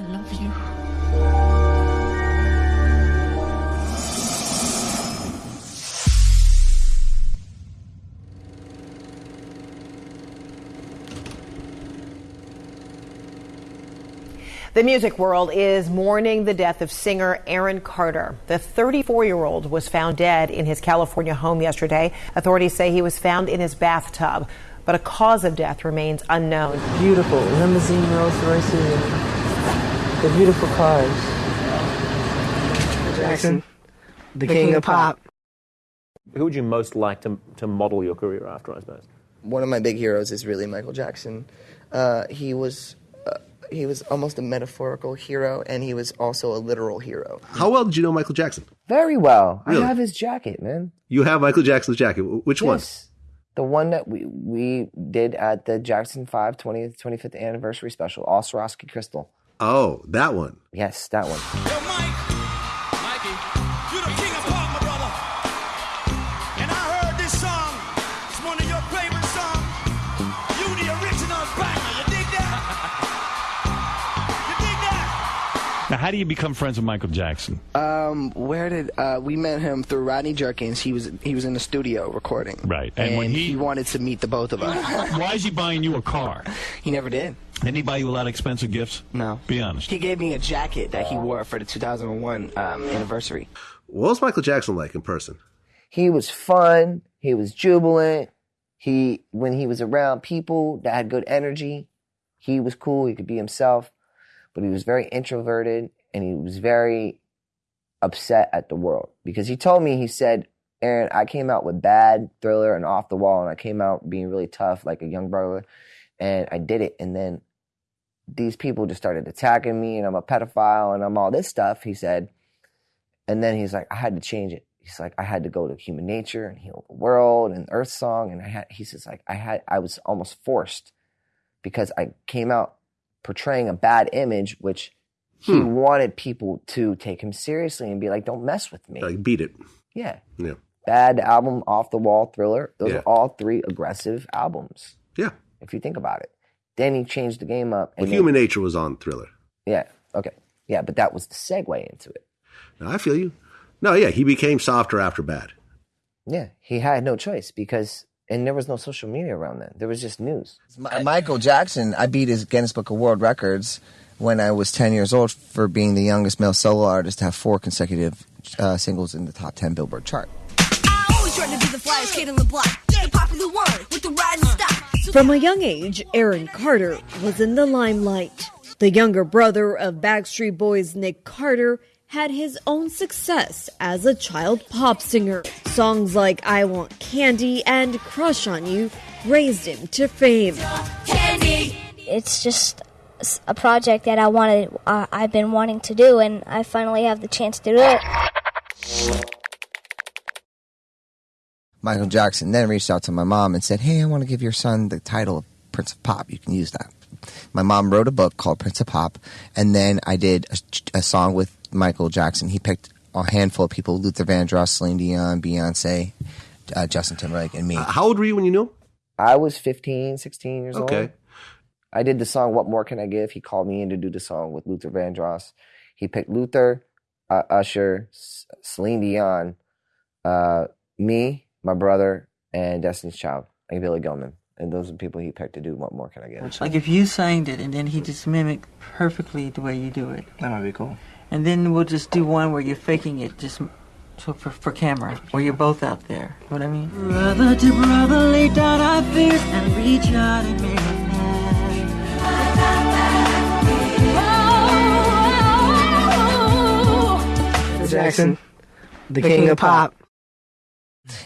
I love you. The music world is mourning the death of singer Aaron Carter. The 34 year old was found dead in his California home yesterday. Authorities say he was found in his bathtub, but a cause of death remains unknown. Beautiful limousine Rolls Royces, the beautiful cars. Jackson, the, king, of pop. Who would you most like to, to model your career after, I suppose? One of my big heroes is really Michael Jackson. Uh, he was uh, he was almost a metaphorical hero, and he was also a literal hero. How well did you know Michael Jackson? Very well. Really? I have his jacket, man. You have Michael Jackson's jacket. Wh- Which one? Yes. The one that we we did at the Jackson 5 20th, 25th anniversary special, all Swarovski crystal. Oh, that one. Yes, that one. You're the king of pop, my brother. And I heard this song. It's one of your favorite songs. You the original banger. You dig that? You dig that? Now, how do you become friends with Michael Jackson? Um, where did uh, we met him through Rodney Jerkins? He was he was in the studio recording. Right. And, And when he- he wanted to meet the both of us. Why is he buying you a car? he never did. Didn't he buy you a lot of expensive gifts? No. Be honest. He gave me a jacket that he wore for the 2001 um, anniversary. What was Michael Jackson like in person? He was fun. He was jubilant. He when he was around people that had good energy, he was cool. He could be himself, but he was very introverted and he was very upset at the world because he told me he said, "Aaron, I came out with bad thriller and off the wall, and I came out being really tough like a young brother, and I did it, and then." These people just started attacking me, and I'm a pedophile, and I'm all this stuff. He said, and then he's like, I had to change it. He's like, I had to go to human nature and heal the world and Earth Song. And I had, he says, like, I had, I was almost forced because I came out portraying a bad image, which he Hmm. wanted people to take him seriously and be like, don't mess with me. Like, beat it. yeah. Yeah. Bad album, off the wall thriller. Those Yeah. are all three aggressive albums. Yeah. If you think about it. Then he changed the game up. Well, then- Human Nature was on Thriller. yeah. Okay. Yeah. But that was the segue into it. Now, I feel you. No, yeah, he became softer after Bad. Yeah, he had no choice because, and there was no social media around then. There was just news. Mi- Michael Jackson, I beat his Guinness Book of World Records when I was 10 years old for being the youngest male solo artist to have four consecutive uh, singles in the top 10 Billboard chart. I always try to be the flyest kid on the block. The popular one with the riding style. From a young age, Aaron Carter was in the limelight. The younger brother of Backstreet Boys' Nick Carter had his own success as a child pop singer. Songs like I Want Candy and Crush on You raised him to fame. It's just a project that I wanted, uh, I've been wanting to do, and I finally have the chance to do it. Michael Jackson then reached out to my mom and said, Hey, I want to give your son the title of Prince of Pop. You can use that. My mom wrote a book called Prince of Pop, and then I did a, a song with Michael Jackson. He picked a handful of people Luther Vandross, Celine Dion, Beyonce, uh, Justin Timberlake, and me. how old were you when you knew? I was 15, 16 years old. Okay. I did the song What More Can I Give? He called me in to do the song with Luther Vandross. He picked Luther, uh, Usher, C- Celine Dion, uh, me, my brother, and Destiny's Child, like Billy Gilman. And those are the people he picked to do What More Can I Get? Like if you sang it and then he just mimicked perfectly the way you do it. That might be cool. And then we'll just do one where you're faking it just so for, for camera, where you're both out there. You know what I mean? Brother to brother, lay down our fears and reach out and make a man Jackson, the king of pop.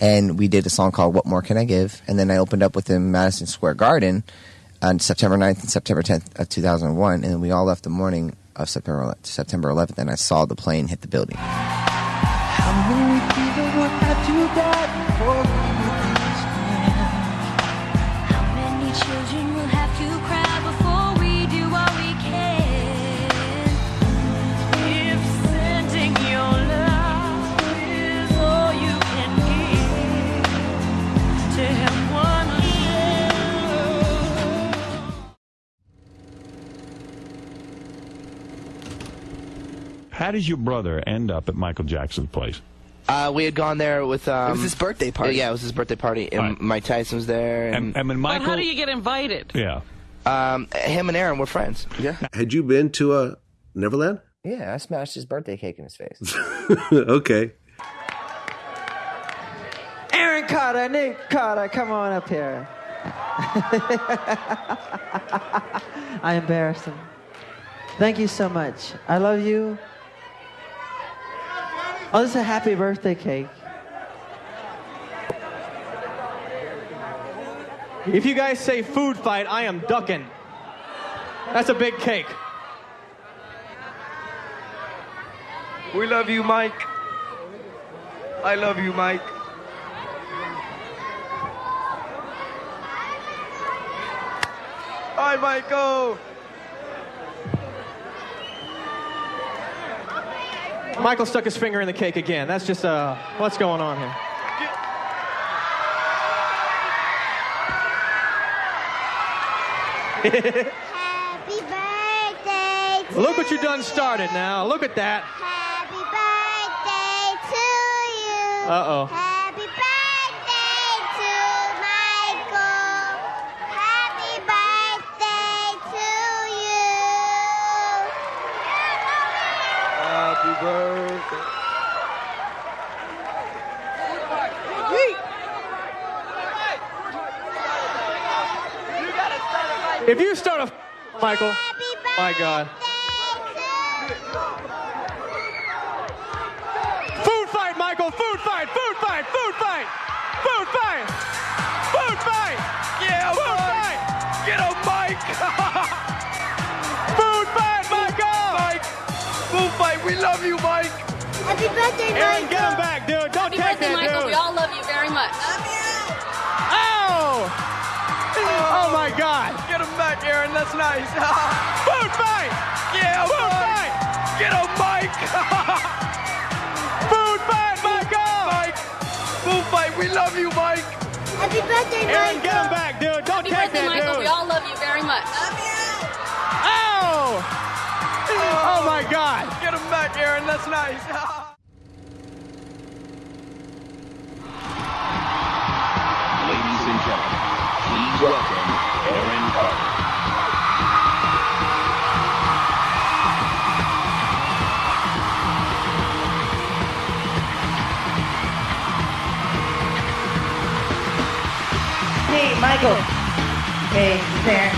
And we did a song called "What More Can I Give?" And then I opened up with him in Madison Square Garden on September 9th and September 10th of 2001, and then we all left the morning of September September 11th, and I saw the plane hit the building. How does your brother end up at Michael Jackson's place? Uh, we had gone there with. Um, It was his birthday party. Yeah, it was his birthday party, and Mike Tyson was there. And, and when But how do you get invited? Yeah. Um, him and Aaron were friends. Yeah. Had you been to a Neverland? Yeah, I smashed his birthday cake in his face. okay. Aaron Carter, Nick Carter, come on up here. I embarrassed him. Thank you so much. I love you. Oh, this is a happy birthday cake. If you guys say food fight, I am ducking. That's a big cake. We love you, Mike. I love you, Mike. Hi, Michael. Michael stuck his finger in the cake again. That's just uh, what's going on here. Happy birthday to Look what you done started now. Look at that. Happy birthday to you. Uh birthday. If you start a Michael, my God. Food fight, Michael. Food fight. Food fight. Food fight. Food fight. Food fight. Yeah, Food Mike. fight. Get him, Mike. love you, Mike. Happy birthday, Aaron, get him back, dude. Don't Happy take birthday, that, Michael. dude. We all love you very much. Ow! Oh Oh, my God. Get him back, Aaron. That's nice. Food fight. yeah, Food Mike. fight. Get him, Mike. Food fight, Michael. Mike. Food fight. We love you, Mike. Happy birthday, Aaron, get him back, dude. Don't Happy take birthday, that, Michael. dude. We all love you very much. Love you. Oh Oh, my God. Get him back, Aaron. That's nice. Ladies and gentlemen, please welcome Aaron Carter. Hey, Michael. Hey, there.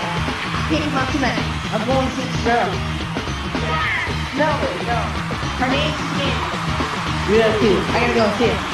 Uh, Pick him up tonight. I'm going to girl. No, no. Her name's Sandy. Real cute. I gotta go see her.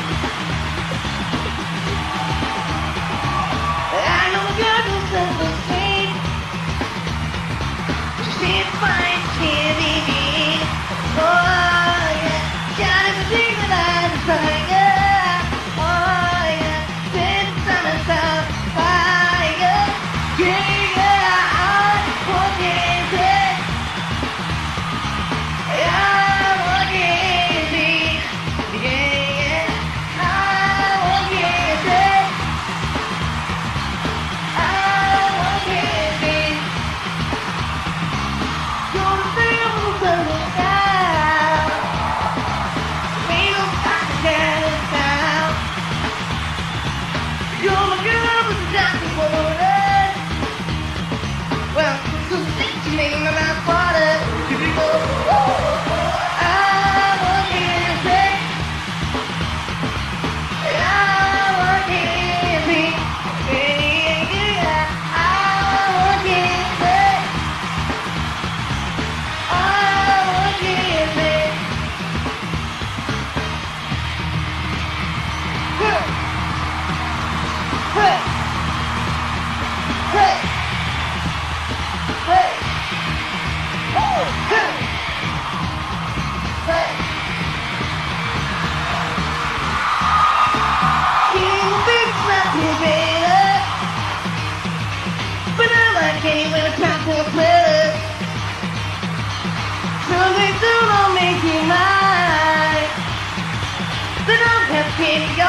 Have pity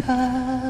她